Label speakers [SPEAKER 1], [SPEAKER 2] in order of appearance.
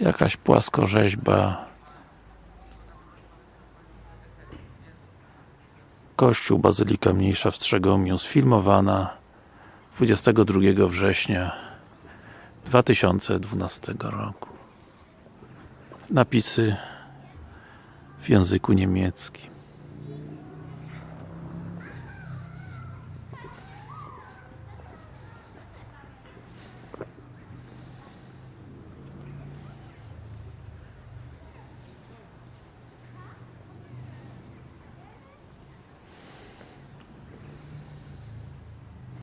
[SPEAKER 1] Jakaś płaskorzeźba. Kościół Bazylika Mniejsza w Strzegomiu sfilmowana 22 września 2012 roku. Napisy w języku niemieckim.